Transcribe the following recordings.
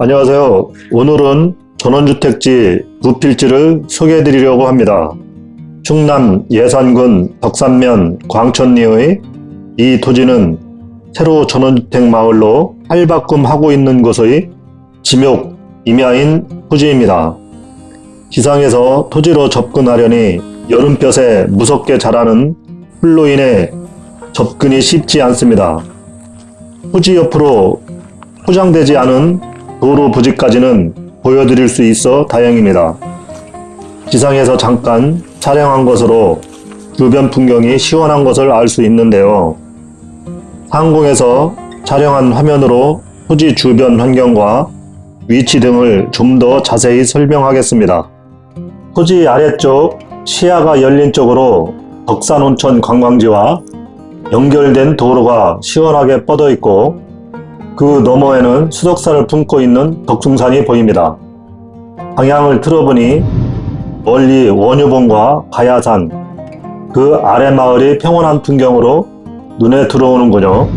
안녕하세요. 오늘은 전원주택지 부필지를 소개해 드리려고 합니다. 충남 예산군 덕산면 광천리의 이 토지는 새로 전원주택 마을로 할바꿈하고 있는 곳의 지목 임야인 토지입니다. 지상에서 토지로 접근하려니 여름볕에 무섭게 자라는 풀로 인해 접근이 쉽지 않습니다. 토지 옆으로 포장되지 않은 도로 부지까지는 보여드릴 수 있어 다행입니다. 지상에서 잠깐 촬영한 것으로 주변 풍경이 시원한 것을 알 수 있는데요. 상공에서 촬영한 화면으로 토지 주변 환경과 위치 등을 좀 더 자세히 설명하겠습니다. 토지 아래쪽 시야가 열린 쪽으로 덕산온천 관광지와 연결된 도로가 시원하게 뻗어 있고 그 너머에는 수덕사를 품고 있는 덕숭산이 보입니다. 방향을 틀어보니 멀리 원유봉과 가야산, 그 아래 마을이 평온한 풍경으로 눈에 들어오는군요.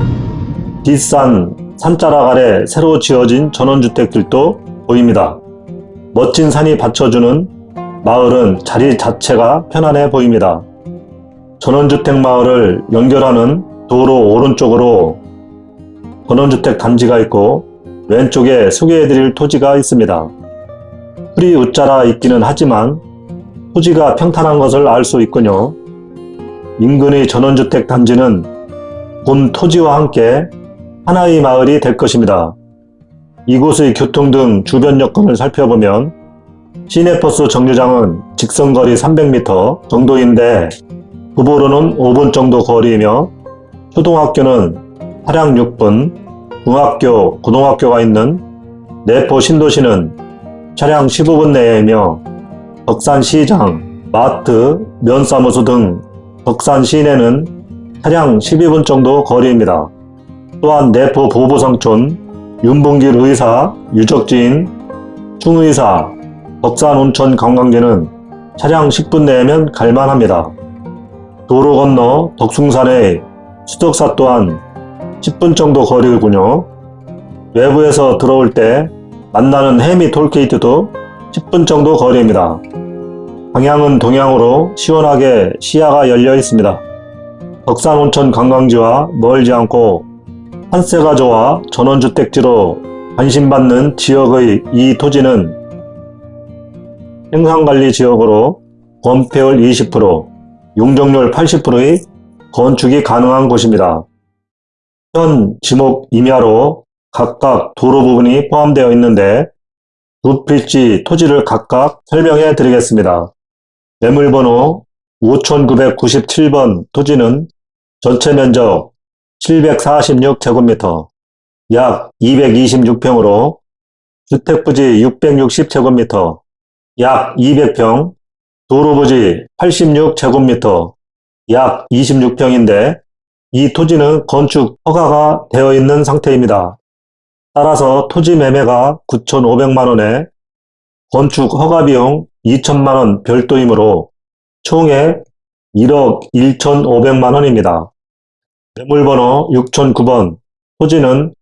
뒷산 산자락 아래 새로 지어진 전원주택들도 보입니다. 멋진 산이 받쳐주는 마을은 자리 자체가 편안해 보입니다. 전원주택 마을을 연결하는 도로 오른쪽으로 전원주택 단지가 있고 왼쪽에 소개해드릴 토지가 있습니다. 풀이 웃자라 있기는 하지만 토지가 평탄한 것을 알 수 있군요. 인근의 전원주택 단지는 본 토지와 함께 하나의 마을이 될 것입니다. 이곳의 교통 등 주변 여건을 살펴보면 시내버스 정류장은 직선거리 300m 정도인데 부보로는 5분 정도 거리이며 초등학교는 차량 6분, 중학교, 고등학교가 있는 내포 신도시는 차량 15분 내이며 덕산시장, 마트, 면사무소 등 덕산 시내는 차량 12분 정도 거리입니다. 또한 내포 보보상촌, 윤봉길 의사, 유적지인 충의사, 덕산 온천 관광지는 차량 10분 내면 갈만합니다. 도로 건너 덕숭산의 수덕사 또한 10분 정도 거리군요. 외부에서 들어올 때 만나는 해미 톨게이트도 10분 정도 거리입니다. 방향은 동향으로 시원하게 시야가 열려 있습니다. 덕산온천 관광지와 멀지 않고 한세가 좋아 전원주택지로 관심받는 지역의 이 토지는 생산관리 지역으로 건폐율 20%, 용적률 80%의 건축이 가능한 곳입니다. 현 지목 임야로 각각 도로 부분이 포함되어 있는데 두 필지 토지를 각각 설명해 드리겠습니다. 매물번호 5997번 토지는 전체 면적 746제곱미터 약 226평으로 주택부지 660제곱미터 약 200평 도로부지 86제곱미터 약 26평인데 이 토지는 건축 허가가 되어 있는 상태입니다. 따라서 토지 매매가 9,500만원에 건축 허가 비용 2천만원 별도이므로 총액 1억 1,500만원입니다. 매물번호 6009번 토지는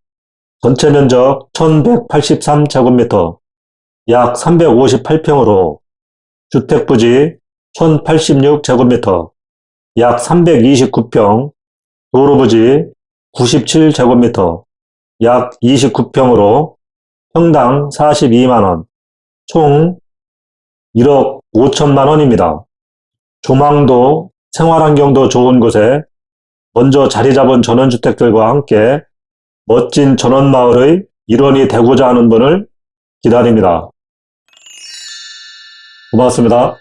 전체 면적 1183제곱미터 약 358평으로 주택부지 1086제곱미터 약 329평 도로부지 97제곱미터 약 29평으로 평당 42만원, 총 1억 5천만원입니다. 조망도 생활환경도 좋은 곳에 먼저 자리 잡은 전원주택들과 함께 멋진 전원마을의 일원이 되고자 하는 분을 기다립니다. 고맙습니다.